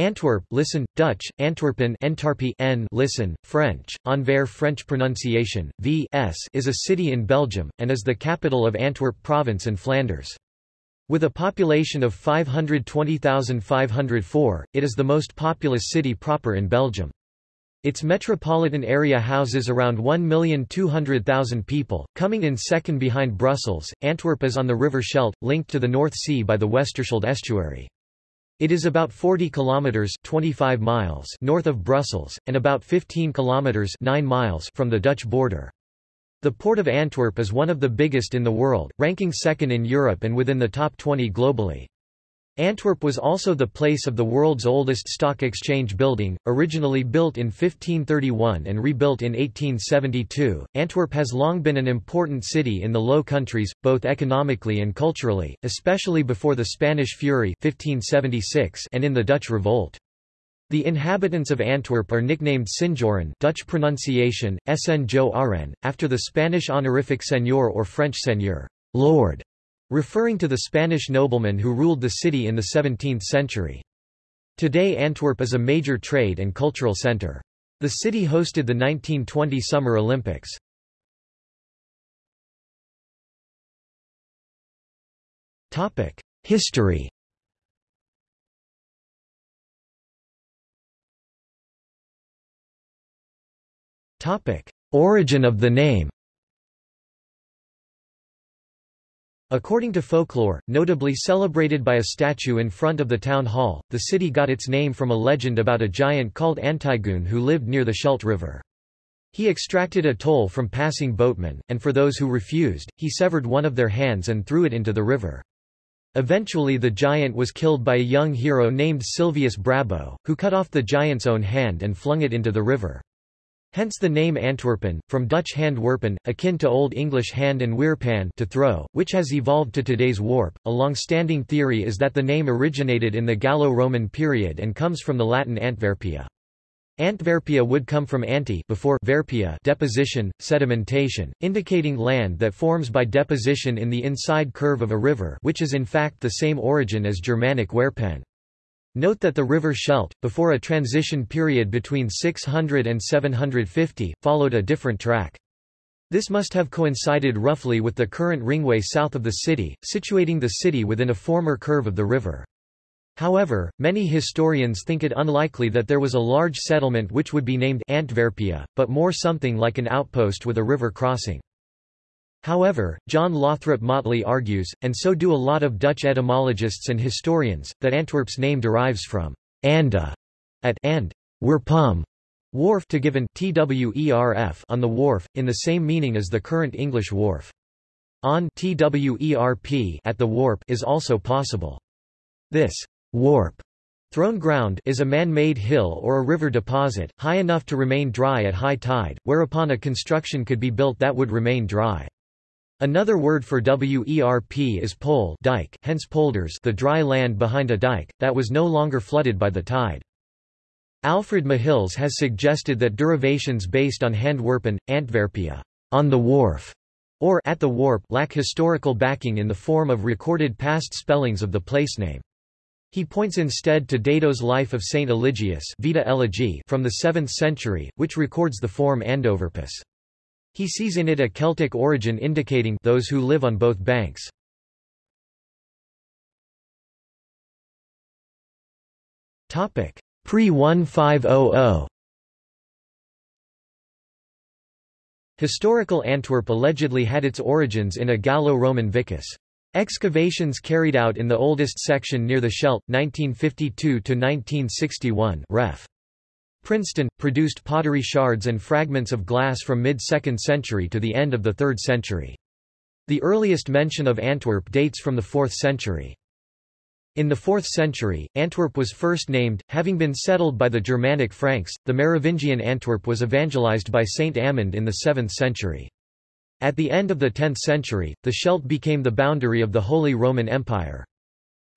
Antwerp listen, Dutch, Antwerpen Entarpie n listen, French, Anvers French pronunciation, v s is a city in Belgium, and is the capital of Antwerp province and Flanders. With a population of 520,504, it is the most populous city proper in Belgium. Its metropolitan area houses around 1,200,000 people, coming in second behind Brussels. Antwerp is on the River Scheldt, linked to the North Sea by the Westerschelde estuary. It is about 40 kilometers 25 miles north of Brussels and about 15 kilometers 9 miles from the Dutch border. The port of Antwerp is one of the biggest in the world, ranking second in Europe and within the top 20 globally. Antwerp was also the place of the world's oldest stock exchange building, originally built in 1531 and rebuilt in 1872. Antwerp has long been an important city in the Low Countries, both economically and culturally, especially before the Spanish Fury 1576 and in the Dutch Revolt. The inhabitants of Antwerp are nicknamed Sinjoren Dutch pronunciation, Sn Jo Aren, after the Spanish honorific seigneur or French seigneur, lord referring to the Spanish noblemen who ruled the city in the 17th century. Today Antwerp is a major trade and cultural center. The city hosted the 1920 Summer Olympics. History Origin of the name According to folklore, notably celebrated by a statue in front of the town hall, the city got its name from a legend about a giant called Antigoon who lived near the Scheldt River. He extracted a toll from passing boatmen, and for those who refused, he severed one of their hands and threw it into the river. Eventually the giant was killed by a young hero named Silvius Brabo, who cut off the giant's own hand and flung it into the river. Hence the name Antwerpen, from Dutch hand werpen, akin to Old English hand and weerpan to throw, which has evolved to today's warp. A long-standing theory is that the name originated in the Gallo-Roman period and comes from the Latin Antwerpia. Antwerpia would come from ante before verpia deposition, sedimentation, indicating land that forms by deposition in the inside curve of a river which is in fact the same origin as Germanic werpen. Note that the river Scheldt, before a transition period between 600 and 750, followed a different track. This must have coincided roughly with the current ringway south of the city, situating the city within a former curve of the river. However, many historians think it unlikely that there was a large settlement which would be named Antwerpia, but more something like an outpost with a river crossing. However, John Lothrop Motley argues, and so do a lot of Dutch etymologists and historians, that Antwerp's name derives from anda at and werpum wharf to given twerf on the wharf, in the same meaning as the current English wharf. On twerp at the warp is also possible. This warp thrown ground is a man-made hill or a river deposit, high enough to remain dry at high tide, whereupon a construction could be built that would remain dry. Another word for WERP is pole dike, hence polders the dry land behind a dike, that was no longer flooded by the tide. Alfred Mahils has suggested that derivations based on Handwerpen, Antwerpia, on the wharf, or at the warp lack historical backing in the form of recorded past spellings of the place name. He points instead to Dado's Life of Saint Eligius Vita Eligi from the 7th century, which records the form Andoverpus. He sees in it a Celtic origin indicating those who live on both banks. Pre-1500 Historical Antwerp allegedly had its origins in a Gallo-Roman vicus. Excavations carried out in the oldest section near the Scheldt, 1952–1961 ref. Princeton, produced pottery shards and fragments of glass from mid-2nd century to the end of the 3rd century. The earliest mention of Antwerp dates from the 4th century. In the 4th century, Antwerp was first named, having been settled by the Germanic Franks. The Merovingian Antwerp was evangelized by Saint Amand in the 7th century. At the end of the 10th century, the Scheldt became the boundary of the Holy Roman Empire.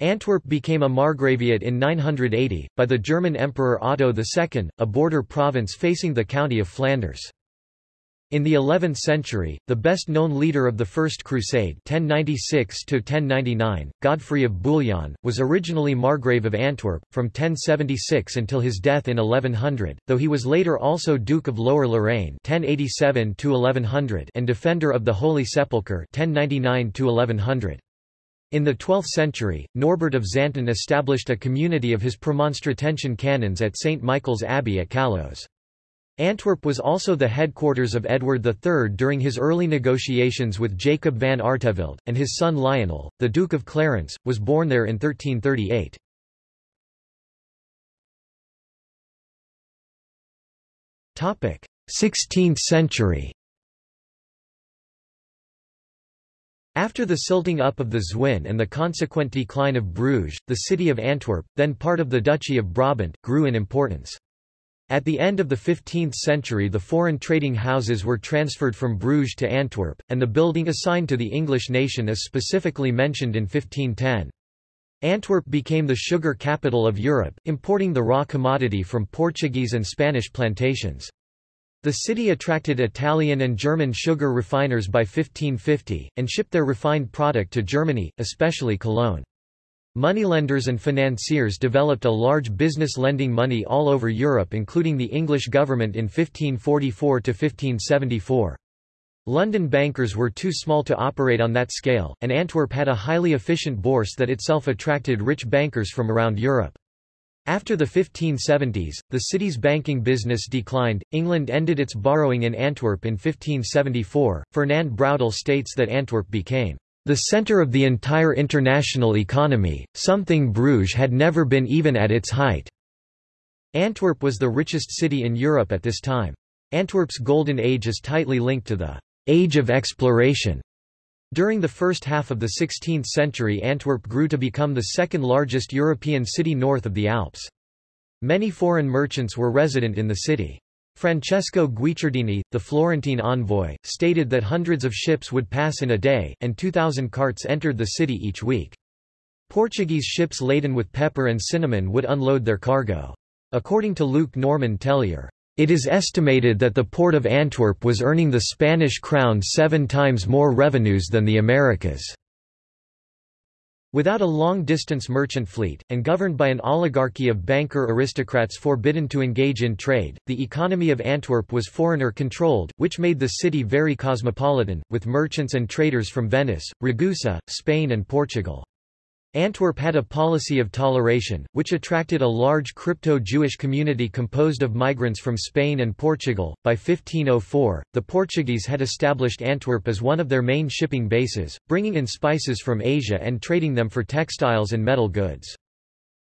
Antwerp became a margraviate in 980, by the German Emperor Otto II, a border province facing the county of Flanders. In the 11th century, the best-known leader of the First Crusade 1096 Godfrey of Bouillon, was originally Margrave of Antwerp, from 1076 until his death in 1100, though he was later also Duke of Lower Lorraine 1087 and Defender of the Holy Sepulchre 1099 -1100. In the 12th century, Norbert of Xanten established a community of his Premonstratensian canons at St. Michael's Abbey at Caloes. Antwerp was also the headquarters of Edward III during his early negotiations with Jacob van Artevelde, and his son Lionel, the Duke of Clarence, was born there in 1338. Topic: 16th century. After the silting up of the Zwin and the consequent decline of Bruges, the city of Antwerp, then part of the Duchy of Brabant, grew in importance. At the end of the 15th century the foreign trading houses were transferred from Bruges to Antwerp, and the building assigned to the English nation is specifically mentioned in 1510. Antwerp became the sugar capital of Europe, importing the raw commodity from Portuguese and Spanish plantations. The city attracted Italian and German sugar refiners by 1550, and shipped their refined product to Germany, especially Cologne. Moneylenders and financiers developed a large business lending money all over Europe including the English government in 1544–1574. London bankers were too small to operate on that scale, and Antwerp had a highly efficient bourse that itself attracted rich bankers from around Europe. After the 1570s, the city's banking business declined. England ended its borrowing in Antwerp in 1574. Fernand Braudel states that Antwerp became the center of the entire international economy, something Bruges had never been even at its height. Antwerp was the richest city in Europe at this time. Antwerp's golden age is tightly linked to the age of exploration. During the first half of the 16th century Antwerp grew to become the second largest European city north of the Alps. Many foreign merchants were resident in the city. Francesco Guicciardini, the Florentine envoy, stated that hundreds of ships would pass in a day, and 2,000 carts entered the city each week. Portuguese ships laden with pepper and cinnamon would unload their cargo. According to Luc-Normand Tellier, it is estimated that the port of Antwerp was earning the Spanish crown seven times more revenues than the Americas. Without a long-distance merchant fleet, and governed by an oligarchy of banker aristocrats forbidden to engage in trade, the economy of Antwerp was foreigner-controlled, which made the city very cosmopolitan, with merchants and traders from Venice, Ragusa, Spain and Portugal. Antwerp had a policy of toleration, which attracted a large crypto-Jewish community composed of migrants from Spain and Portugal. By 1504, the Portuguese had established Antwerp as one of their main shipping bases, bringing in spices from Asia and trading them for textiles and metal goods.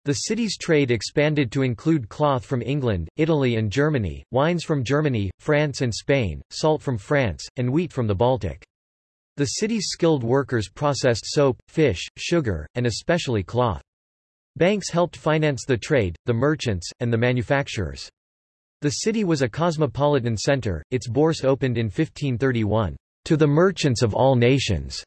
The city's trade expanded to include cloth from England, Italy and Germany, wines from Germany, France and Spain, salt from France, and wheat from the Baltic. The city's skilled workers processed soap, fish, sugar, and especially cloth. Banks helped finance the trade, the merchants, and the manufacturers. The city was a cosmopolitan center, its bourse opened in 1531, "...to the merchants of all nations."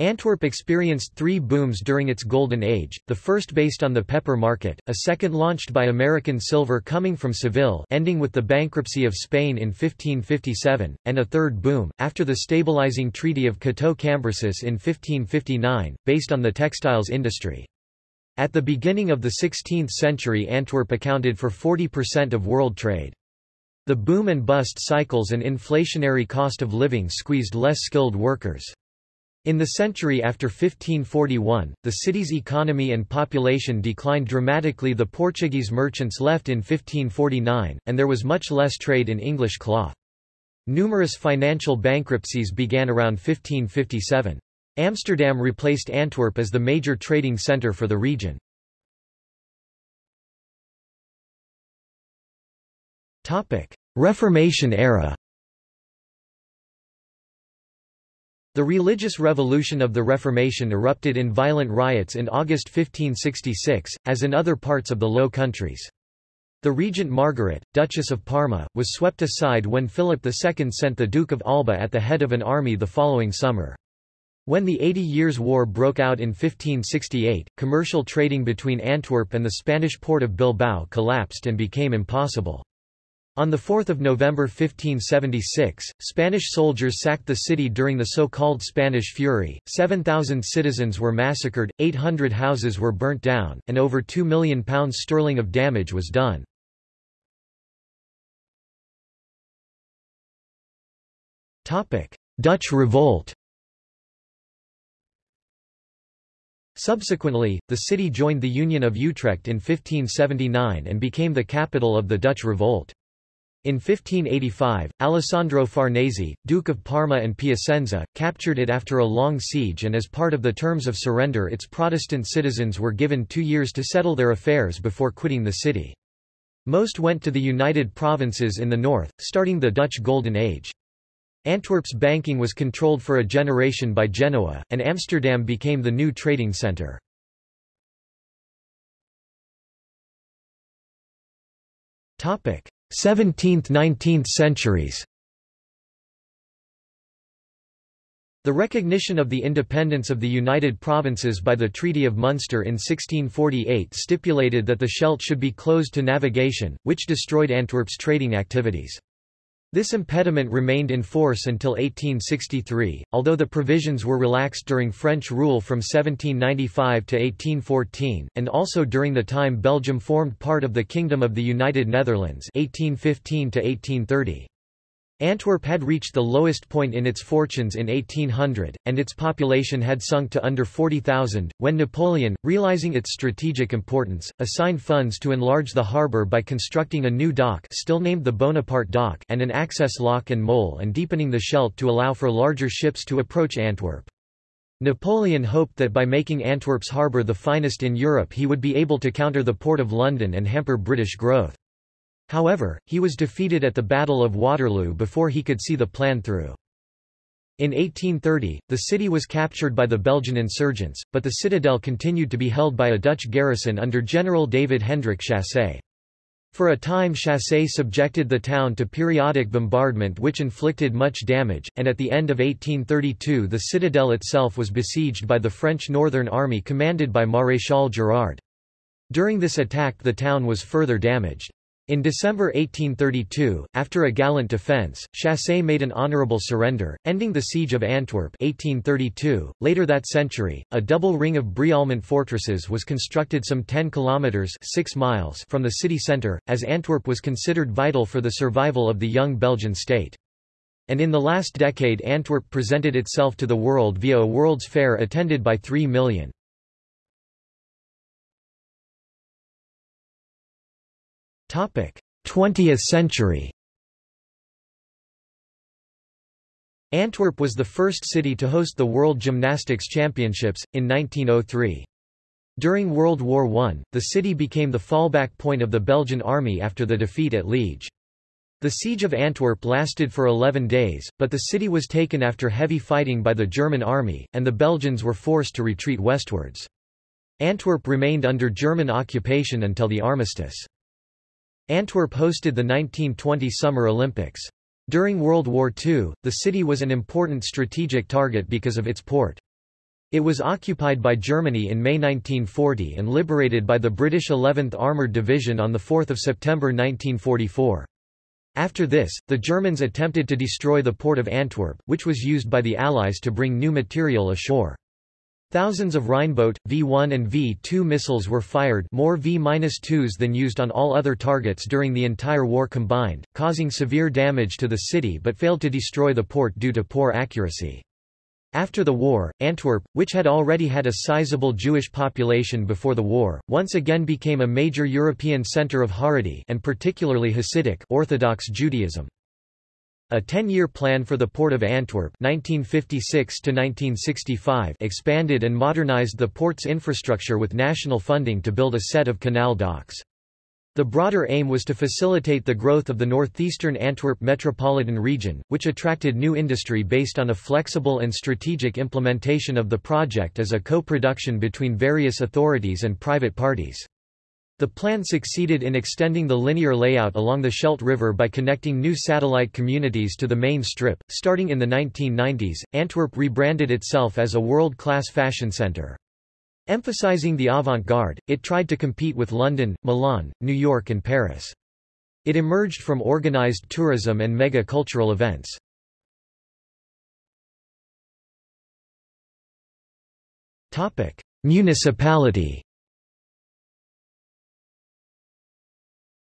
Antwerp experienced three booms during its golden age, the first based on the pepper market, a second launched by American silver coming from Seville ending with the bankruptcy of Spain in 1557, and a third boom, after the stabilizing Treaty of Cateau-Cambrésis in 1559, based on the textiles industry. At the beginning of the 16th century Antwerp accounted for 40% of world trade. The boom and bust cycles and inflationary cost of living squeezed less skilled workers. In the century after 1541, the city's economy and population declined dramatically the Portuguese merchants left in 1549, and there was much less trade in English cloth. Numerous financial bankruptcies began around 1557. Amsterdam replaced Antwerp as the major trading centre for the region. Reformation era The religious revolution of the Reformation erupted in violent riots in August 1566, as in other parts of the Low Countries. The regent Margaret, Duchess of Parma, was swept aside when Philip II sent the Duke of Alba at the head of an army the following summer. When the Eighty Years' War broke out in 1568, commercial trading between Antwerp and the Spanish port of Bilbao collapsed and became impossible. On 4 November 1576, Spanish soldiers sacked the city during the so-called Spanish Fury, 7,000 citizens were massacred, 800 houses were burnt down, and over £2 million sterling of damage was done. Dutch revolt Subsequently, the city joined the Union of Utrecht in 1579 and became the capital of the Dutch revolt. In 1585, Alessandro Farnese, Duke of Parma and Piacenza, captured it after a long siege and as part of the terms of surrender its Protestant citizens were given two years to settle their affairs before quitting the city. Most went to the United Provinces in the north, starting the Dutch Golden Age. Antwerp's banking was controlled for a generation by Genoa, and Amsterdam became the new trading centre. 17th–19th centuries The recognition of the independence of the United Provinces by the Treaty of Munster in 1648 stipulated that the Scheldt should be closed to navigation, which destroyed Antwerp's trading activities. This impediment remained in force until 1863, although the provisions were relaxed during French rule from 1795 to 1814, and also during the time Belgium formed part of the Kingdom of the United Netherlands 1815 to 1830. Antwerp had reached the lowest point in its fortunes in 1800, and its population had sunk to under 40,000, when Napoleon, realizing its strategic importance, assigned funds to enlarge the harbour by constructing a new dock still named the Bonaparte Dock and an access lock and mole and deepening the Scheldt to allow for larger ships to approach Antwerp. Napoleon hoped that by making Antwerp's harbour the finest in Europe he would be able to counter the Port of London and hamper British growth. However, he was defeated at the Battle of Waterloo before he could see the plan through. In 1830, the city was captured by the Belgian insurgents, but the citadel continued to be held by a Dutch garrison under General David Hendrik Chassé. For a time Chassé subjected the town to periodic bombardment which inflicted much damage, and at the end of 1832 the citadel itself was besieged by the French Northern Army commanded by Maréchal Gérard. During this attack the town was further damaged. In December 1832, after a gallant defence, Chassé made an honourable surrender, ending the siege of Antwerp 1832. .Later that century, a double ring of Brialmont fortresses was constructed some 10 kilometres 6 miles from the city centre, as Antwerp was considered vital for the survival of the young Belgian state. And in the last decade Antwerp presented itself to the world via a World's Fair attended by 3 million. 20th century Antwerp was the first city to host the World Gymnastics Championships, in 1903. During World War I, the city became the fallback point of the Belgian army after the defeat at Liege. The siege of Antwerp lasted for 11 days, but the city was taken after heavy fighting by the German army, and the Belgians were forced to retreat westwards. Antwerp remained under German occupation until the armistice. Antwerp hosted the 1920 Summer Olympics. During World War II, the city was an important strategic target because of its port. It was occupied by Germany in May 1940 and liberated by the British 11th Armoured Division on 4 September 1944. After this, the Germans attempted to destroy the port of Antwerp, which was used by the Allies to bring new material ashore. Thousands of Rheinbote, V-1 and V-2 missiles were fired more V-2s than used on all other targets during the entire war combined, causing severe damage to the city but failed to destroy the port due to poor accuracy. After the war, Antwerp, which had already had a sizable Jewish population before the war, once again became a major European center of Haredi and particularly Hasidic Orthodox Judaism. A 10-year plan for the Port of Antwerp 1956 expanded and modernized the port's infrastructure with national funding to build a set of canal docks. The broader aim was to facilitate the growth of the northeastern Antwerp metropolitan region, which attracted new industry based on a flexible and strategic implementation of the project as a co-production between various authorities and private parties. The plan succeeded in extending the linear layout along the Scheldt River by connecting new satellite communities to the main strip. Starting in the 1990s, Antwerp rebranded itself as a world-class fashion center. Emphasizing the avant-garde, it tried to compete with London, Milan, New York and Paris. It emerged from organized tourism and mega-cultural events. Municipality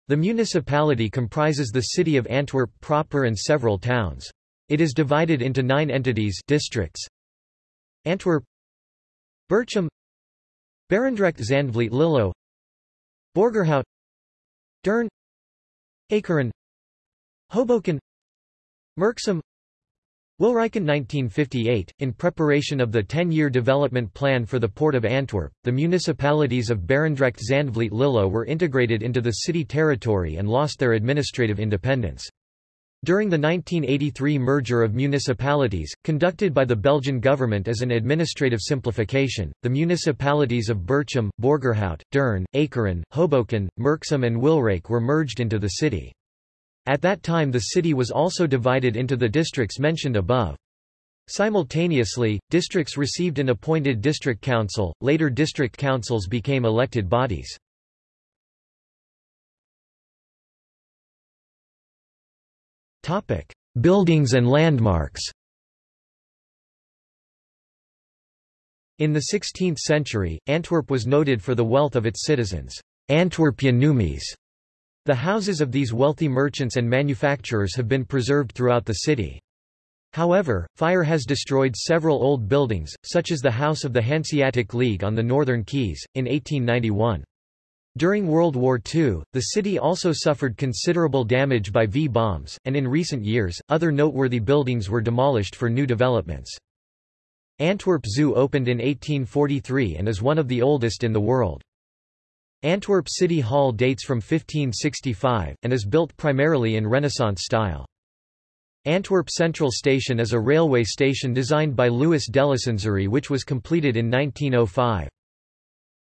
The municipality comprises the city of Antwerp proper and several towns. It is divided into nine entities districts. Antwerp Berchem Berendrecht Zandvliet Lillo Borgerhout Deurne Ekeren Hoboken Merksem Wilrijken 1958, in preparation of the 10-year development plan for the Port of Antwerp, the municipalities of Berendrecht Zandvliet Lillo were integrated into the city territory and lost their administrative independence. During the 1983 merger of municipalities, conducted by the Belgian government as an administrative simplification, the municipalities of Berchem, Borgerhout, Deurne, Ekeren, Hoboken, Merksem and Wilrijk were merged into the city. At that time the city was also divided into the districts mentioned above. Simultaneously, districts received an appointed district council, later district councils became elected bodies. Buildings and landmarks In the 16th century, Antwerp was noted for the wealth of its citizens. Antwerpia Numies the houses of these wealthy merchants and manufacturers have been preserved throughout the city. However, fire has destroyed several old buildings, such as the House of the Hanseatic League on the Northern Quays, in 1891. During World War II, the city also suffered considerable damage by V-bombs, and in recent years, other noteworthy buildings were demolished for new developments. Antwerp Zoo opened in 1843 and is one of the oldest in the world. Antwerp City Hall dates from 1565, and is built primarily in Renaissance style. Antwerp Central Station is a railway station designed by Louis Delacenserie which was completed in 1905.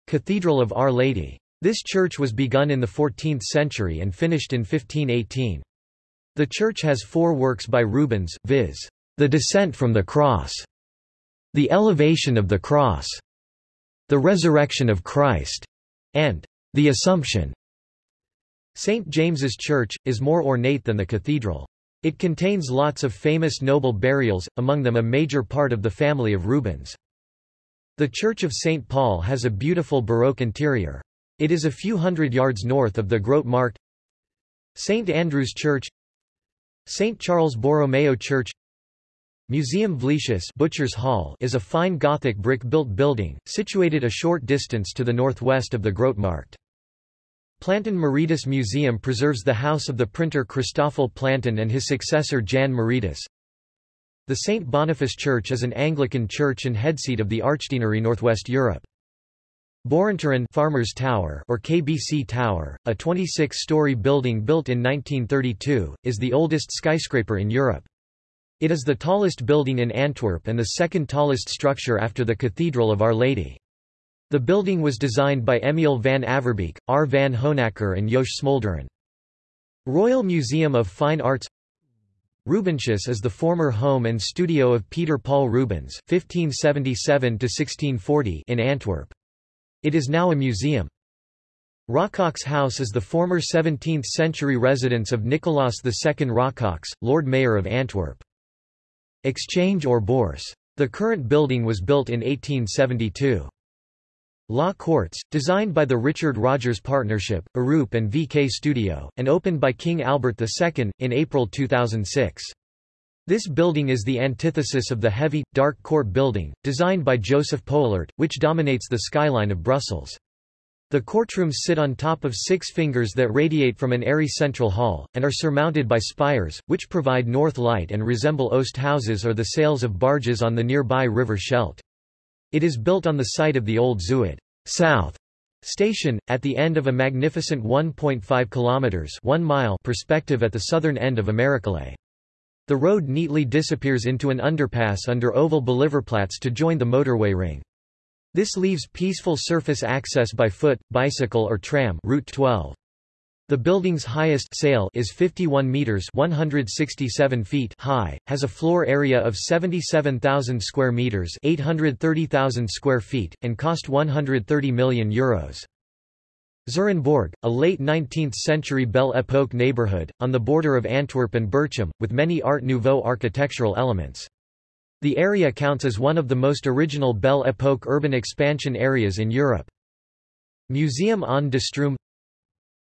Cathedral of Our Lady. This church was begun in the 14th century and finished in 1518. The church has four works by Rubens, viz. The Descent from the Cross, The Elevation of the Cross, The Resurrection of Christ, and the Assumption. St. James's Church, is more ornate than the cathedral. It contains lots of famous noble burials, among them a major part of the family of Rubens. The Church of St. Paul has a beautiful Baroque interior. It is a few hundred yards north of the Grote Markt. St. Andrew's Church St. Charles Borromeo Church Museum Vleeshuis Butcher's Hall is a fine Gothic brick-built building, situated a short distance to the northwest of the Grote Markt. Plantin Moretus Museum preserves the house of the printer Christoffel Plantin and his successor Jan Moretus. The St. Boniface Church is an Anglican church and headseat of the Archdeanery Northwest Europe. Boerentoren Farmers Tower or KBC Tower, a 26-story building built in 1932, is the oldest skyscraper in Europe. It is the tallest building in Antwerp and the second tallest structure after the Cathedral of Our Lady. The building was designed by Emiel van Averbeke, R. van Honacker and Jos Smolderen. Royal Museum of Fine Arts Rubenshuis is the former home and studio of Peter Paul Rubens (1577–1640) in Antwerp. It is now a museum. Rocox House is the former 17th-century residence of Nicolaas II Rocox, Lord Mayor of Antwerp. Exchange or Bourse. The current building was built in 1872. Law Courts, designed by the Richard Rogers Partnership, Arup and VK Studio, and opened by King Albert II, in April 2006. This building is the antithesis of the heavy, dark court building, designed by Joseph Poelaert, which dominates the skyline of Brussels. The courtrooms sit on top of six fingers that radiate from an airy central hall, and are surmounted by spires, which provide north light and resemble oast houses or the sails of barges on the nearby river Scheldt. It is built on the site of the old Zuid South station, at the end of a magnificent 1.5 kilometers 1 mile perspective at the southern end of Amerikalei. The road neatly disappears into an underpass under Oval Bolivarplaats to join the motorway ring. This leaves peaceful surface access by foot, bicycle or tram Route 12. The building's highest sail is 51 meters 167 feet high, has a floor area of 77,000 square meters 830,000 square feet, and cost 130 million euros. Zurenborg, a late 19th-century Belle Époque neighborhood, on the border of Antwerp and Berchem, with many Art Nouveau architectural elements. The area counts as one of the most original Belle Époque urban expansion areas in Europe. Museum aan de Stroom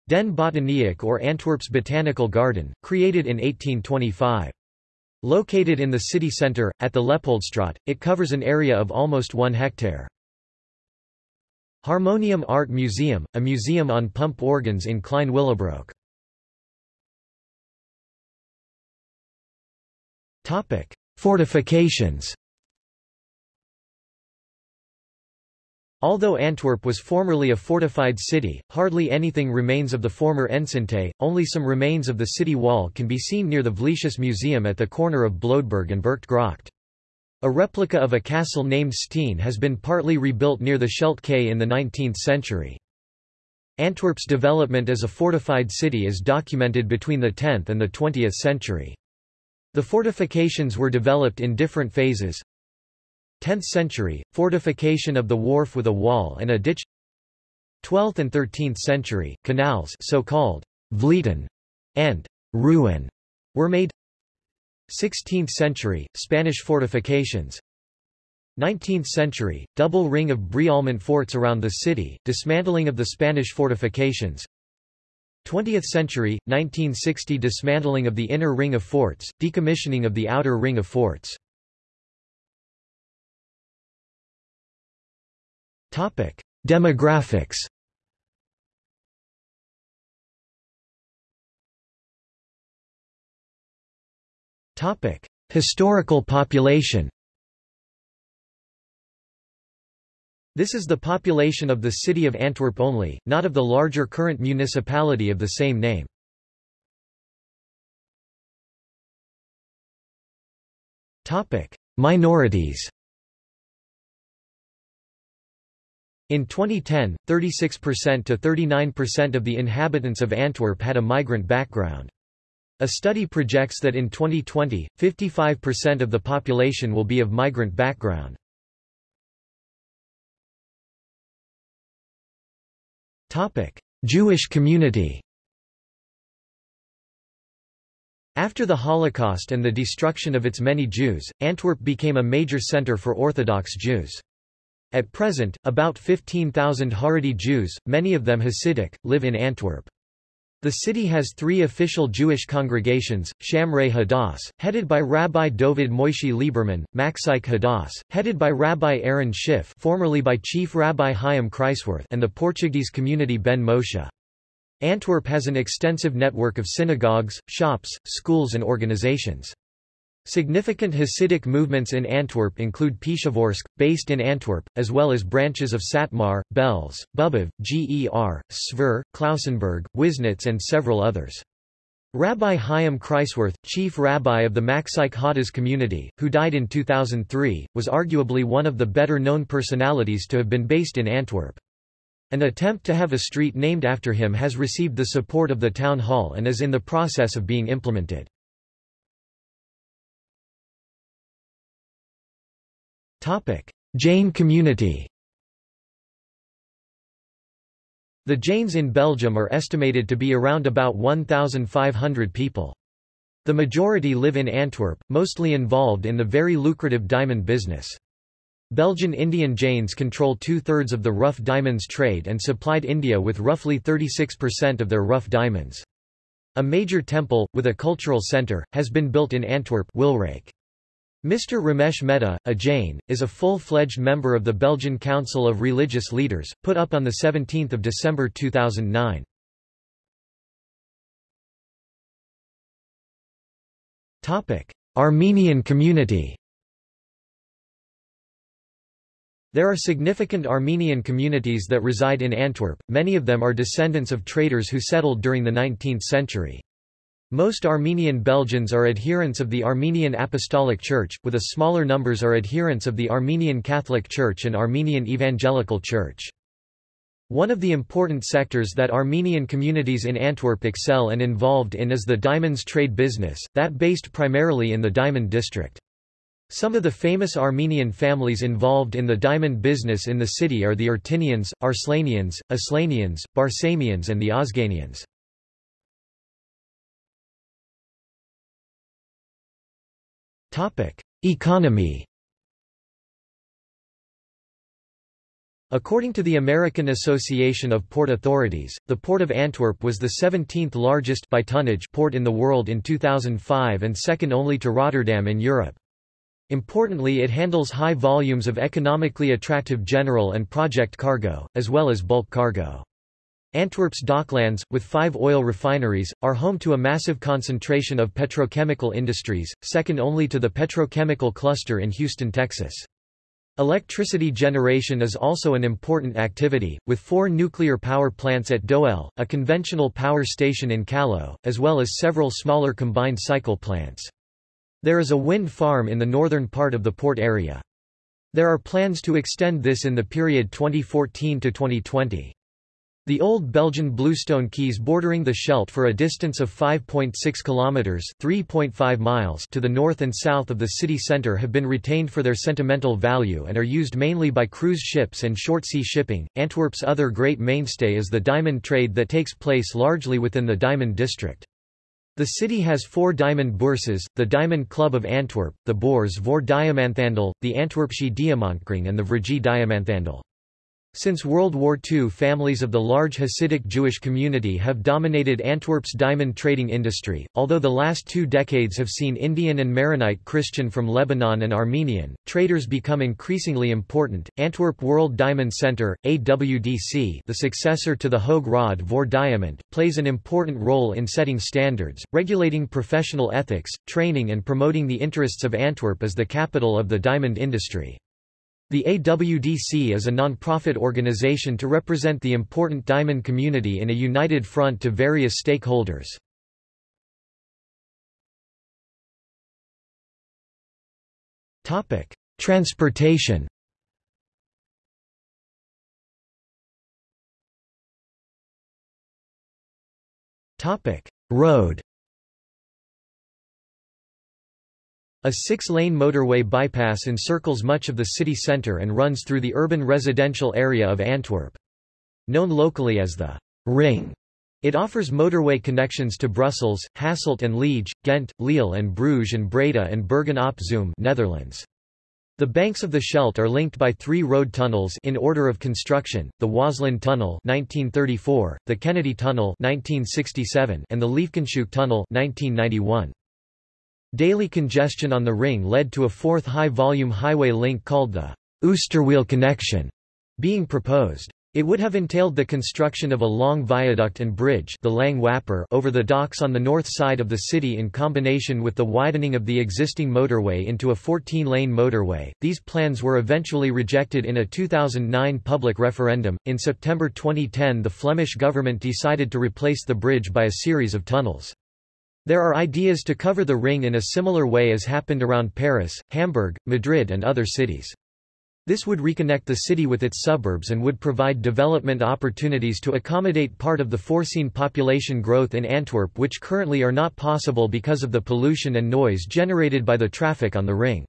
Den Botaniek or Antwerp's Botanical Garden, created in 1825. Located in the city centre, at the Leopoldstraat, it covers an area of almost one hectare. Harmonium Art Museum, a museum on pump organs in Klein Willebroek. Fortifications Although Antwerp was formerly a fortified city, hardly anything remains of the former enceinte, only some remains of the city wall can be seen near the Vleeshuis Museum at the corner of Bloedberg and Burchtgracht. A replica of a castle named Steen has been partly rebuilt near the Scheldt Quay in the 19th century. Antwerp's development as a fortified city is documented between the 10th and the 20th century. The fortifications were developed in different phases. 10th century, fortification of the wharf with a wall and a ditch. 12th and 13th century, canals so-called Vlieten and Ruin were made. 16th century, Spanish fortifications. 19th century, double ring of Brialmont forts around the city, dismantling of the Spanish fortifications. 20th century, 1960 dismantling of the inner ring of forts, decommissioning of the outer ring of forts. Demographics Topic: Historical population. This is the population of the city of Antwerp only, not of the larger current municipality of the same name. Topic: Minorities. In 2010, 36% to 39% of the inhabitants of Antwerp had a migrant background. A study projects that in 2020, 55% of the population will be of migrant background. Jewish community After the Holocaust and the destruction of its many Jews, Antwerp became a major center for Orthodox Jews. At present, about 15,000 Haredi Jews, many of them Hasidic, live in Antwerp. The city has three official Jewish congregations, Shomrei Hadass, headed by Rabbi Dovid Moishi Lieberman, Machzike Hadass, headed by Rabbi Aaron Schiff formerly by Chief Rabbi Chaim Kreiswirth and the Portuguese community Ben Moshe. Antwerp has an extensive network of synagogues, shops, schools and organizations. Significant Hasidic movements in Antwerp include Pshevorsk, based in Antwerp, as well as branches of Satmar, Belz, Bubov, Ger, Sver, Klausenberg, Wisnitz and several others. Rabbi Chaim Kreiswirth, chief rabbi of the Machzike Hadass community, who died in 2003, was arguably one of the better-known personalities to have been based in Antwerp. An attempt to have a street named after him has received the support of the town hall and is in the process of being implemented. Jain community The Jains in Belgium are estimated to be around about 1,500 people. The majority live in Antwerp, mostly involved in the very lucrative diamond business. Belgian Indian Jains control two-thirds of the rough diamonds trade and supplied India with roughly 36% of their rough diamonds. A major temple, with a cultural centre, has been built in Antwerp Wilrijk. Mr. Ramesh Mehta, a Jain, is a full-fledged member of the Belgian Council of Religious Leaders, put up on 17 December 2009. Armenian community There are significant Armenian communities that reside in Antwerp, many of them are descendants of traders who settled during the 19th century. Most Armenian Belgians are adherents of the Armenian Apostolic Church, with a smaller numbers are adherents of the Armenian Catholic Church and Armenian Evangelical Church. One of the important sectors that Armenian communities in Antwerp excel and involved in is the diamonds trade business, that based primarily in the Diamond District. Some of the famous Armenian families involved in the diamond business in the city are the Ertinians, Arslanians, Aslanians, Barsamians and the Osganians. Economy According to the American Association of Port Authorities, the Port of Antwerp was the 17th largest by tonnage port in the world in 2005 and second only to Rotterdam in Europe. Importantly it handles high volumes of economically attractive general and project cargo, as well as bulk cargo. Antwerp's docklands, with five oil refineries, are home to a massive concentration of petrochemical industries, second only to the petrochemical cluster in Houston, Texas. Electricity generation is also an important activity, with four nuclear power plants at Doel, a conventional power station in Kallo, as well as several smaller combined cycle plants. There is a wind farm in the northern part of the port area. There are plans to extend this in the period 2014 to 2020. The old Belgian bluestone quays bordering the Scheldt for a distance of 5.6 kilometers (3.5 miles) to the north and south of the city center have been retained for their sentimental value and are used mainly by cruise ships and short-sea shipping. Antwerp's other great mainstay is the diamond trade that takes place largely within the diamond district. The city has four diamond bourses, the Diamond Club of Antwerp, the Bourse voor Diamanthandel, the Antwerpsche Diamantkring and the Vrije Diamanthandel. Since World War II families of the large Hasidic Jewish community have dominated Antwerp's diamond trading industry, although the last two decades have seen Indian and Maronite Christian from Lebanon and Armenian, traders become increasingly important. Antwerp World Diamond Center, AWDC the successor to the Hoge Raad voor Diamant, plays an important role in setting standards, regulating professional ethics, training and promoting the interests of Antwerp as the capital of the diamond industry. The AWDC is a non-profit organization to represent the important diamond community in a united front to various stakeholders. Transportation Road A six-lane motorway bypass encircles much of the city centre and runs through the urban residential area of Antwerp. Known locally as the Ring, it offers motorway connections to Brussels, Hasselt and Liege, Ghent, Lille and Bruges and Breda and Bergen op Zoom Netherlands. The banks of the Scheldt are linked by three road tunnels in order of construction, the Waasland Tunnel 1934, the Kennedy Tunnel 1967, and the Liefkenshoek Tunnel 1991. Daily congestion on the ring led to a fourth high-volume highway link called the Oosterweel connection being proposed. It would have entailed the construction of a long viaduct and bridge the Lang Wapper over the docks on the north side of the city in combination with the widening of the existing motorway into a 14-lane motorway. These plans were eventually rejected in a 2009 public referendum. In September 2010 the Flemish government decided to replace the bridge by a series of tunnels. There are ideas to cover the ring in a similar way as happened around Paris, Hamburg, Madrid and other cities. This would reconnect the city with its suburbs and would provide development opportunities to accommodate part of the foreseen population growth in Antwerp which currently are not possible because of the pollution and noise generated by the traffic on the ring.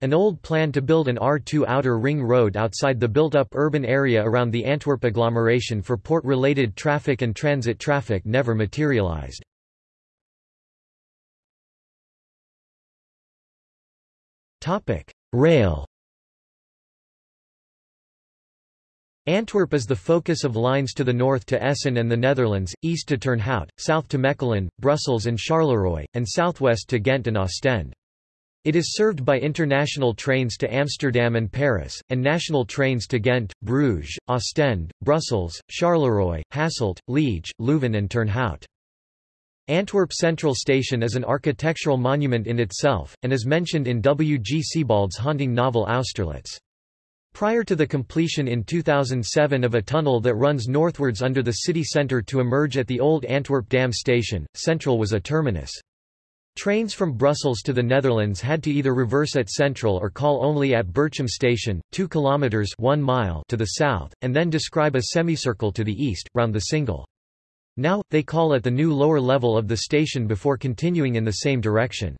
An old plan to build an R2 outer ring road outside the built-up urban area around the Antwerp agglomeration for port-related traffic and transit traffic never materialized. Topic: Rail. Antwerp is the focus of lines to the north to Essen and the Netherlands, east to Turnhout, south to Mechelen, Brussels and Charleroi, and southwest to Ghent and Ostend. It is served by international trains to Amsterdam and Paris, and national trains to Ghent, Bruges, Ostend, Brussels, Charleroi, Hasselt, Liege, Leuven and Turnhout. Antwerp Central Station is an architectural monument in itself, and is mentioned in W. G. Sebald's haunting novel Austerlitz. Prior to the completion in 2007 of a tunnel that runs northwards under the city centre to emerge at the old Antwerp Dam station, Central was a terminus. Trains from Brussels to the Netherlands had to either reverse at Central or call only at Berchem station, 2 kilometers 1 mile to the south, and then describe a semicircle to the east, round the Singel. Now, they call at the new lower level of the station before continuing in the same direction.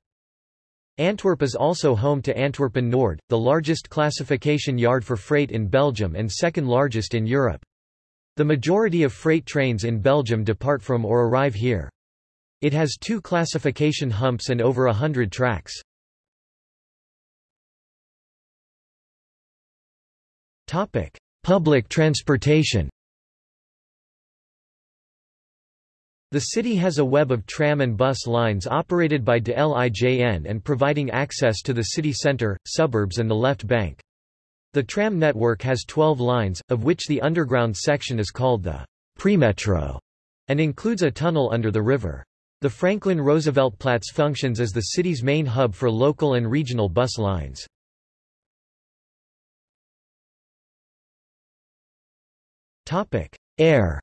Antwerp is also home to Antwerpen Nord, the largest classification yard for freight in Belgium and second largest in Europe. The majority of freight trains in Belgium depart from or arrive here. It has two classification humps and over a hundred tracks. Public transportation The city has a web of tram and bus lines operated by de Lijn and providing access to the city centre, suburbs and the left bank. The tram network has 12 lines, of which the underground section is called the Premetro and includes a tunnel under the river. The Franklin Roosevelt Platz functions as the city's main hub for local and regional bus lines. Air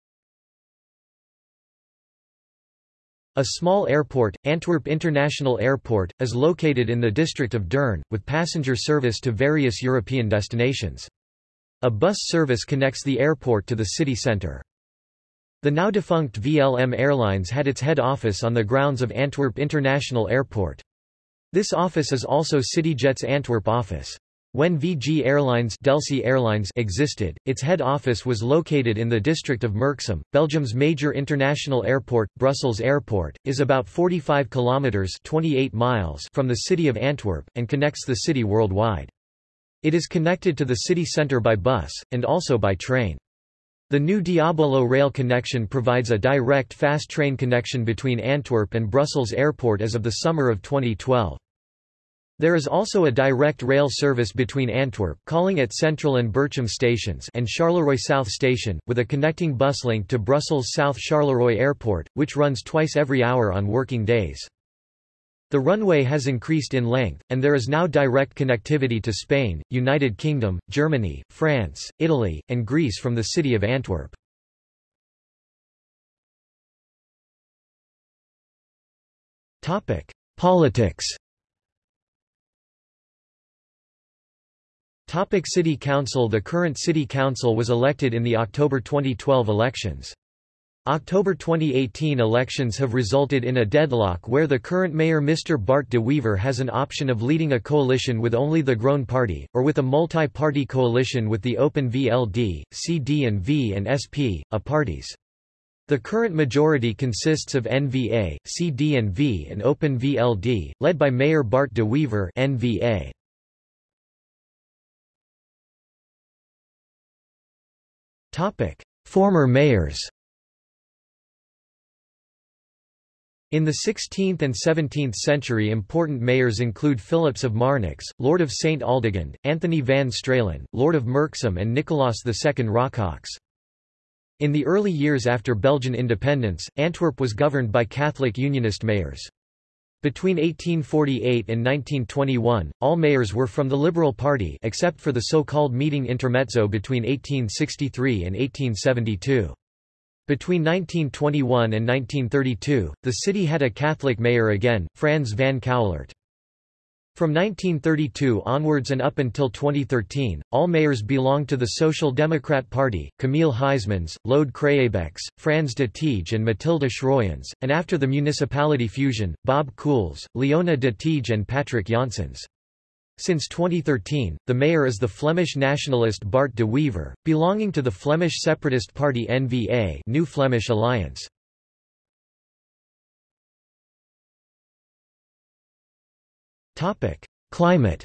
A small airport, Antwerp International Airport, is located in the district of Deurne, with passenger service to various European destinations. A bus service connects the airport to the city centre. The now defunct VLM Airlines had its head office on the grounds of Antwerp International Airport. This office is also CityJet's Antwerp office. When VG Airlines, Delsey Airlines existed, its head office was located in the district of Merksem. Belgium's major international airport, Brussels Airport, is about 45 kilometers (28 miles) from the city of Antwerp and connects the city worldwide. It is connected to the city centre by bus and also by train. The new Diabolo rail connection provides a direct fast train connection between Antwerp and Brussels Airport as of the summer of 2012. There is also a direct rail service between Antwerp calling at Central and Berchem stations and Charleroi South Station, with a connecting bus link to Brussels South Charleroi Airport, which runs twice every hour on working days. The runway has increased in length, and there is now direct connectivity to Spain, United Kingdom, Germany, France, Italy, and Greece from the city of Antwerp. Politics Topic City Council The current City Council was elected in the October 2012 elections. October 2018 elections have resulted in a deadlock where the current mayor Mr. Bart de Wever has an option of leading a coalition with only the Groen Party, or with a multi-party coalition with the Open VLD, CD&V and SP, a uh, parties. The current majority consists of NVA, CD&V and Open VLD, led by Mayor Bart de Wever NVA. Former mayors In the 16th and 17th century important mayors include Philips of Marnix, Lord of St. Aldegonde, Anthony van Stralen, Lord of Merksem and Nicolaas II Rockox. In the early years after Belgian independence, Antwerp was governed by Catholic Unionist mayors. Between 1848 and 1921, all mayors were from the Liberal Party except for the so-called meeting intermezzo between 1863 and 1872. Between 1921 and 1932, the city had a Catholic mayor again, Frans van Cauwelaert. From 1932 onwards and up until 2013, all mayors belonged to the Social Democrat Party, Camille Huysmans, Lode Craeybeckx, Frans de Tiege and Mathilde Schroyens, and after the municipality fusion, Bob Cools, Leona de Tiege and Patrick Janssens. Since 2013, the mayor is the Flemish nationalist Bart de Wever, belonging to the Flemish separatist party NVA New Flemish Alliance. Topic: Climate.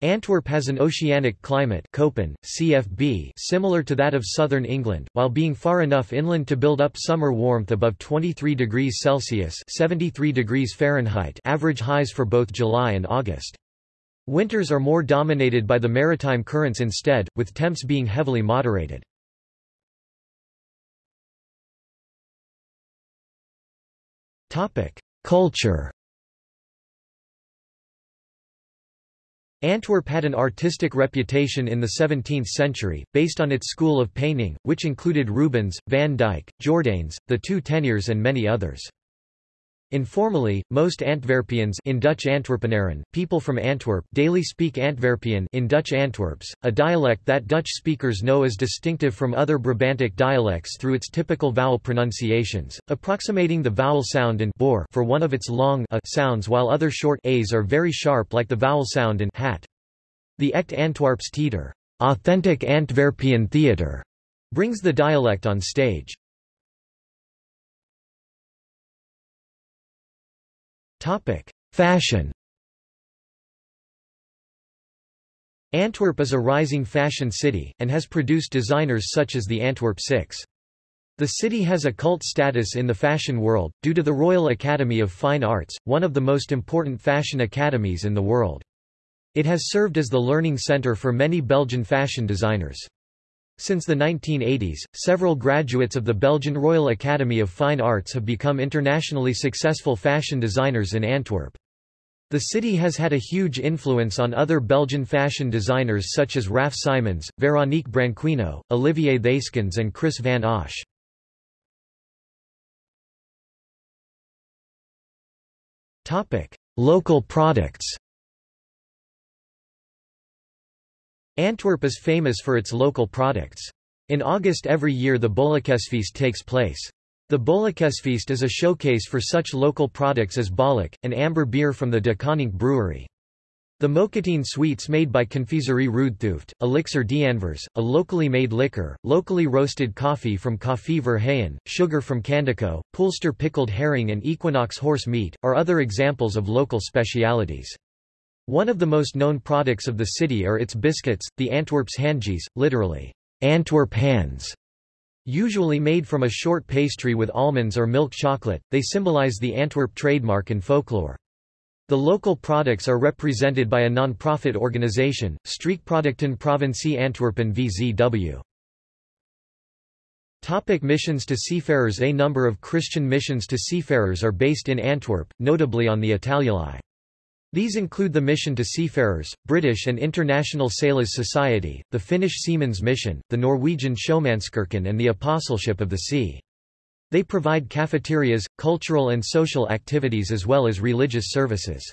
Antwerp has an oceanic climate CFB similar to that of southern England, while being far enough inland to build up summer warmth above 23 degrees Celsius 73 degrees Fahrenheit average highs for both July and August. Winters are more dominated by the maritime currents instead, with temps being heavily moderated. Topic: Culture. Antwerp had an artistic reputation in the 17th century, based on its school of painting, which included Rubens, Van Dyck, Jordaens, the two Teniers and many others. Informally, most Antwerpians in Dutch people from Antwerp, daily speak Antwerpian in Dutch Antwerps, a dialect that Dutch speakers know as distinctive from other Brabantic dialects through its typical vowel pronunciations, approximating the vowel sound in boor for one of its long a sounds while other short a's are very sharp like the vowel sound in hat. The Echt Antwerps Theater, authentic Antwerpian theatre, brings the dialect on stage. Topic: Fashion. Antwerp is a rising fashion city, and has produced designers such as the Antwerp Six. The city has a cult status in the fashion world, due to the Royal Academy of Fine Arts, one of the most important fashion academies in the world. It has served as the learning center for many Belgian fashion designers. Since the 1980s, several graduates of the Belgian Royal Academy of Fine Arts have become internationally successful fashion designers in Antwerp. The city has had a huge influence on other Belgian fashion designers such as Raf Simons, Veronique Branquinho, Olivier Theyskens and Kris van Assche. Local products Antwerp is famous for its local products. In August every year the Bollekesfeest takes place. The Bollekesfeest is a showcase for such local products as Bolleke, an amber beer from the De Koninck brewery. The Mokatine sweets made by Confiserie Roodthooft, Elixir d'Anvers, a locally made liquor, locally roasted coffee from Koffie Verheyen, sugar from Candico, Poolster pickled herring and Equinox horse meat, are other examples of local specialities. One of the most known products of the city are its biscuits, the Antwerpse handjes, literally, Antwerp hands. Usually made from a short pastry with almonds or milk chocolate, they symbolize the Antwerp trademark and folklore. The local products are represented by a non-profit organization, Streekproducten Provincie Antwerpen VZW. Topic missions to seafarers A number of Christian missions to seafarers are based in Antwerp, notably on the Italialei. These include the Mission to Seafarers, British and International Sailors Society, the Finnish Seamen's Mission, the Norwegian Sjømannskirken and the Apostleship of the Sea. They provide cafeterias, cultural and social activities as well as religious services.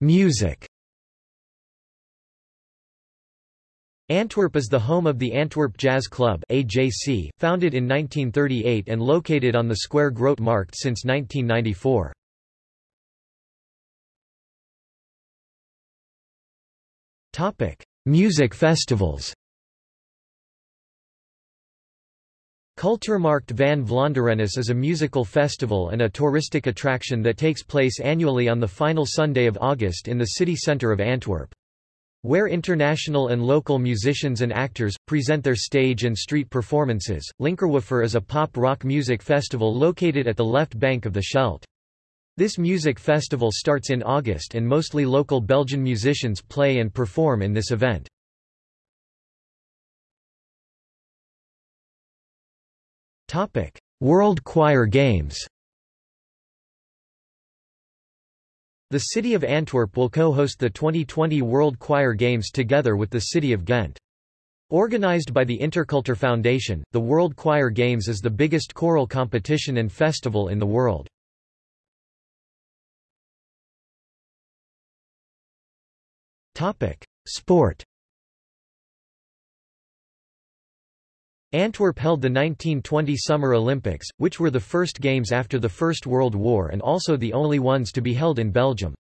Music Antwerp is the home of the Antwerp Jazz Club AJC, founded in 1938 and located on the square Grote Markt since 1994. Topic: Music festivals Cultuurmarkt van Vlaanderen is a musical festival and a touristic attraction that takes place annually on the final Sunday of August in the city centre of Antwerp. Where international and local musicians and actors, present their stage and street performances, Linkerwoofer is a pop-rock music festival located at the left bank of the Scheldt. This music festival starts in August and mostly local Belgian musicians play and perform in this event. World Choir Games The city of Antwerp will co-host the 2020 World Choir Games together with the city of Ghent. Organized by the Interkultur Foundation, the World Choir Games is the biggest choral competition and festival in the world. Sport Antwerp held the 1920 Summer Olympics, which were the first games after the First World War and also the only ones to be held in Belgium.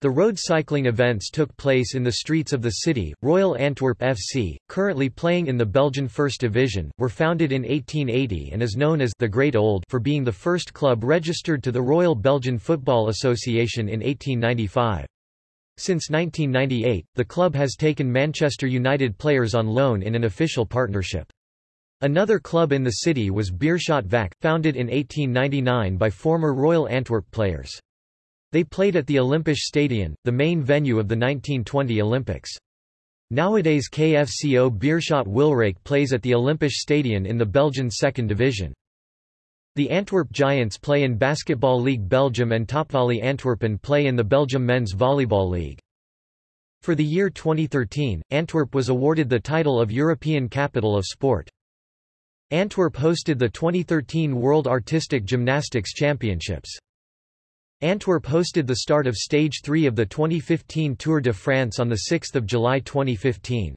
The road cycling events took place in the streets of the city. Royal Antwerp FC, currently playing in the Belgian First Division, were founded in 1880 and is known as the Great Old for being the first club registered to the Royal Belgian Football Association in 1895. Since 1998, the club has taken Manchester United players on loan in an official partnership. Another club in the city was Beerschot VAC, founded in 1899 by former Royal Antwerp players. They played at the Olympisch Stadion, the main venue of the 1920 Olympics. Nowadays KFCO Beerschot Wilrijk plays at the Olympisch Stadion in the Belgian Second Division. The Antwerp Giants play in Basketball League Belgium and Topvolley Antwerpen play in the Belgium Men's Volleyball League. For the year 2013, Antwerp was awarded the title of European Capital of Sport. Antwerp hosted the 2013 World Artistic Gymnastics Championships. Antwerp hosted the start of Stage 3 of the 2015 Tour de France on 6 July 2015.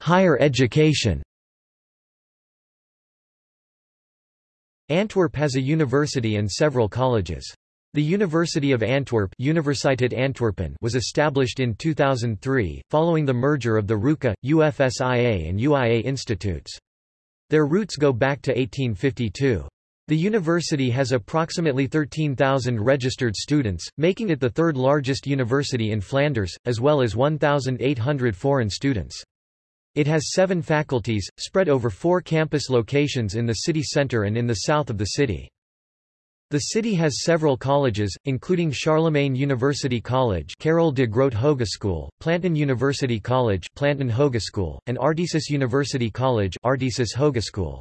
Higher education Antwerp has a university and several colleges. The University of Antwerp Universiteit Antwerpen was established in 2003, following the merger of the RUCA, UFSIA and UIA institutes. Their roots go back to 1852. The university has approximately 13,000 registered students, making it the third largest university in Flanders, as well as 1,800 foreign students. It has seven faculties, spread over four campus locations in the city centre and in the south of the city. The city has several colleges, including Charlemagne University College Karel de Grote Hogeschool, Plantin University College Plantin Hogeschool, and Artesis University College Artesis Hogeschool.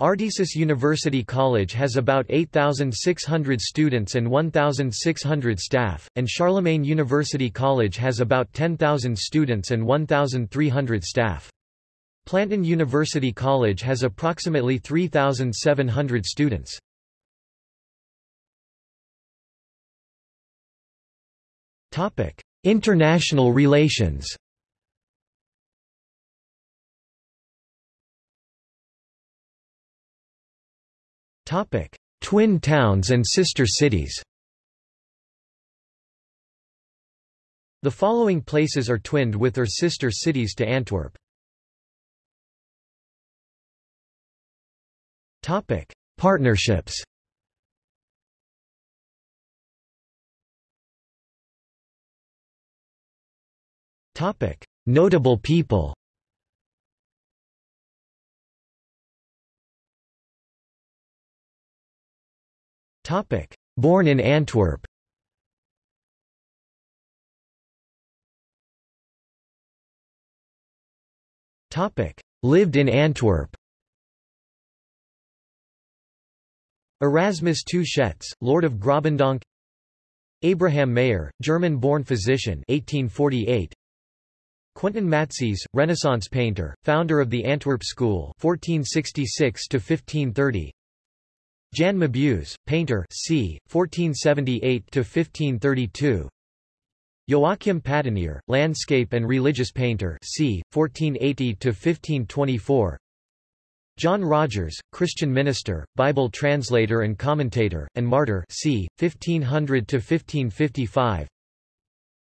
Artesis University College has about 8,600 students and 1,600 staff, and Charlemagne University College has about 10,000 students and 1,300 staff. Plantin University College has approximately 3,700 students. International relations Twin towns and sister cities. The following places are twinned with or sister cities to Antwerp. Topic: Partnerships. Topic: Notable people. Topic: Born in Antwerp. Topic: Lived in Antwerp. Erasmus II Lord of Grobendonck Abraham Mayer, German-born physician 1848. Quentin Matsys, Renaissance painter, founder of the Antwerp School 1466 1530. Jan Mabuse, painter c. 1478–1532 Joachim Patinier, landscape and religious painter c. 1480–1524 John Rogers, Christian minister, Bible translator and commentator, and martyr c. 1500–1555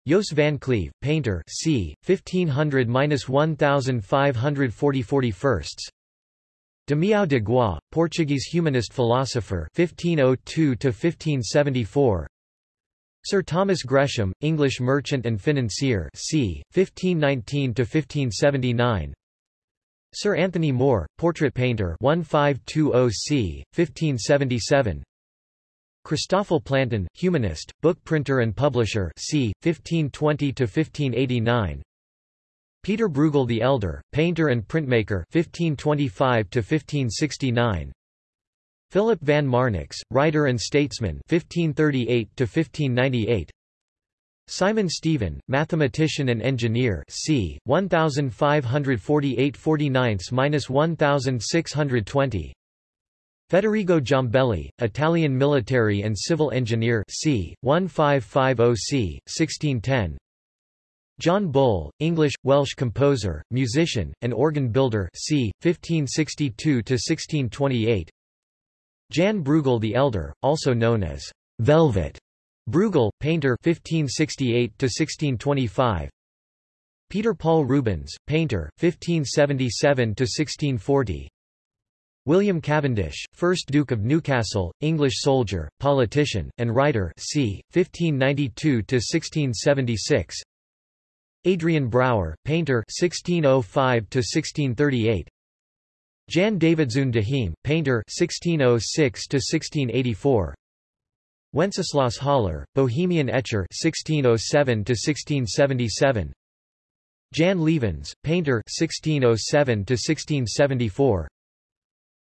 Joos van Cleve, painter c. 1500–1540 Damião de Gois, Portuguese humanist philosopher 1502–1574 Sir Thomas Gresham, English merchant and financier c. 1519–1579 Sir Anthony Moore, portrait painter 1520 c. 1577 Christoffel Plantin, humanist, book printer and publisher c. 1520–1589 Peter Bruegel the Elder, painter and printmaker 1525-1569 Philip van Marnix, writer and statesman 1538-1598 Simon Stevin, mathematician and engineer c. 1548-49-1620. Federigo Giambelli, Italian military and civil engineer c. 1550 c. 1610. John Bull, English, Welsh composer, musician, and organ builder c. 1562–1628 Jan Bruegel the Elder, also known as Velvet Bruegel, painter 1568–1625 Peter Paul Rubens, painter, 1577–1640 William Cavendish, 1st Duke of Newcastle, English soldier, politician, and writer c. 1592–1676 Adrian Brouwer, painter 1605 to 1638. Jan Davidzoon painter 1606 to 1684. Wenceslaus Hollar, Bohemian etcher 1607 to 1677. Jan Lievens, painter 1607 to 1674.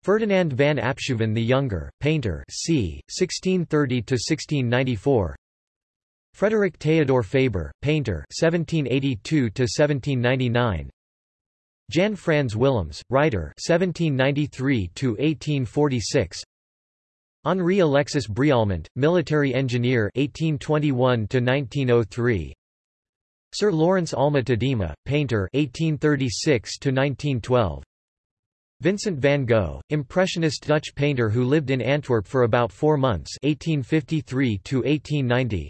Ferdinand van Apshoeven the Younger, painter c. 1630 to 1694. Frederick Theodor Faber, painter 1782 1799 Jan Frans Willems, writer 1793 1846 Henri Alexis Brialmont, military engineer 1821 1903 Sir Lawrence Alma Tadema, painter 1836 1912 Vincent van Gogh, impressionist Dutch painter who lived in Antwerp for about 4 months 1853 1890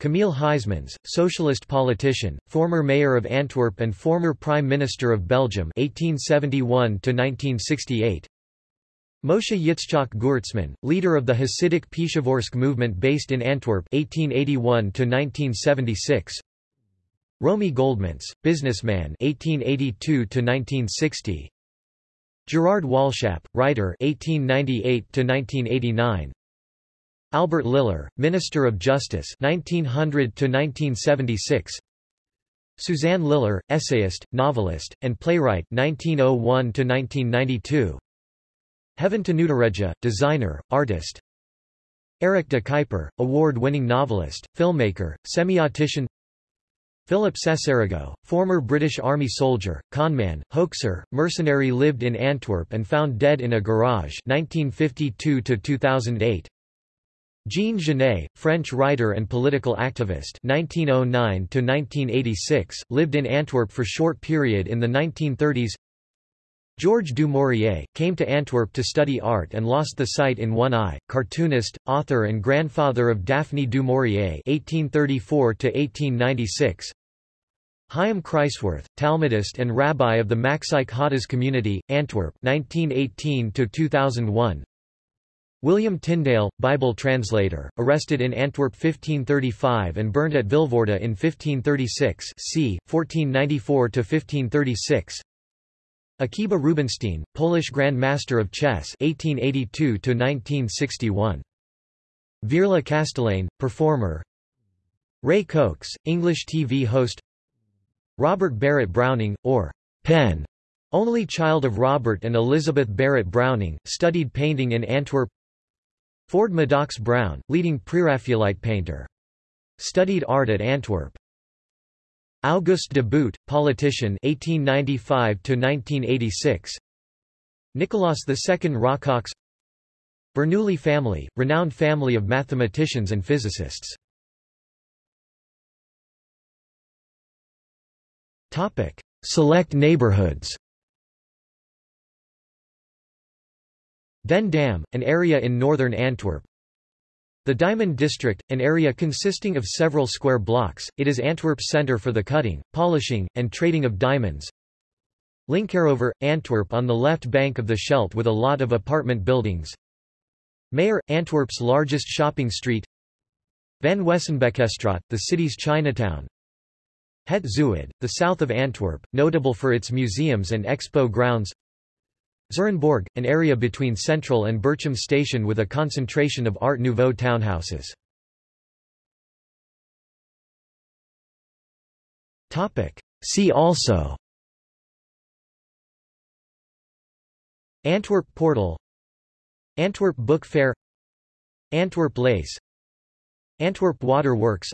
Camille Huysmans, socialist politician, former mayor of Antwerp and former prime minister of Belgium 1871 1968 Moshe Yitzchak Gewirtzman, leader of the Hasidic Pshevorsk movement based in Antwerp 1881 1976. Romi Goldmuntz, businessman 1882 1960. Gerard Walschap, writer 1898 1989. Albert Lilar, Minister of Justice 1900 1976. Suzanne Lilar, essayist, novelist, and playwright 1901 1992. Heaven Tanudiredja, designer, artist Eric de Kuyper, award-winning novelist, filmmaker, semiotician Philip Sessarego, former British Army soldier, conman, hoaxer, mercenary lived in Antwerp and found dead in a garage 1952 2008. Jean Genet, French writer and political activist 1909-1986, lived in Antwerp for short period in the 1930s Georges du Maurier, came to Antwerp to study art and lost the sight in one eye, cartoonist, author and grandfather of Daphne du Maurier (1834–1896). Chaim Kreiswirth, Talmudist and rabbi of the Machzike Hadass community, Antwerp 1918–2001. William Tyndale, Bible translator, arrested in Antwerp 1535 and burned at Vilvoorde in 1536 c. 1494–1536 Akiba Rubinstein, Polish Grand Master of Chess 1882–1961. Virla Castellane, performer Ray Cokes, English TV host Robert Barrett Browning, or Pen, only child of Robert and Elizabeth Barrett Browning, studied painting in Antwerp Ford Madox Brown, leading Preraphaelite painter. Studied art at Antwerp Auguste de Boot, politician 1895 1986. Nicolaus II Rockox Bernoulli family, renowned family of mathematicians and physicists. Topic: Select neighborhoods. Den Dam, an area in northern Antwerp, the Diamond District, an area consisting of several square blocks, it is Antwerp's centre for the cutting, polishing, and trading of diamonds. Linkeroever, Antwerp on the left bank of the Scheldt with a lot of apartment buildings. Meir, Antwerp's largest shopping street. Van Wesenbekestraat, the city's Chinatown. Het Zuid, the south of Antwerp, notable for its museums and expo grounds. Zurenborg, an area between Central and Berchem Station with a concentration of Art Nouveau townhouses. See also. Antwerp Portal. Antwerp Book Fair. Antwerp Lace Antwerp Water Works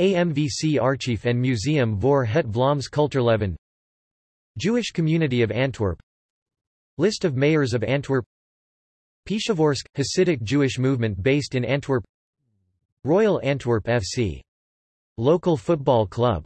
AMVC Archief and Museum voor het Vlaams Cultuurleven. Jewish Community of Antwerp. List of mayors of Antwerp. Pshevorsk – Hasidic Jewish movement based in Antwerp. Royal Antwerp FC. Local football club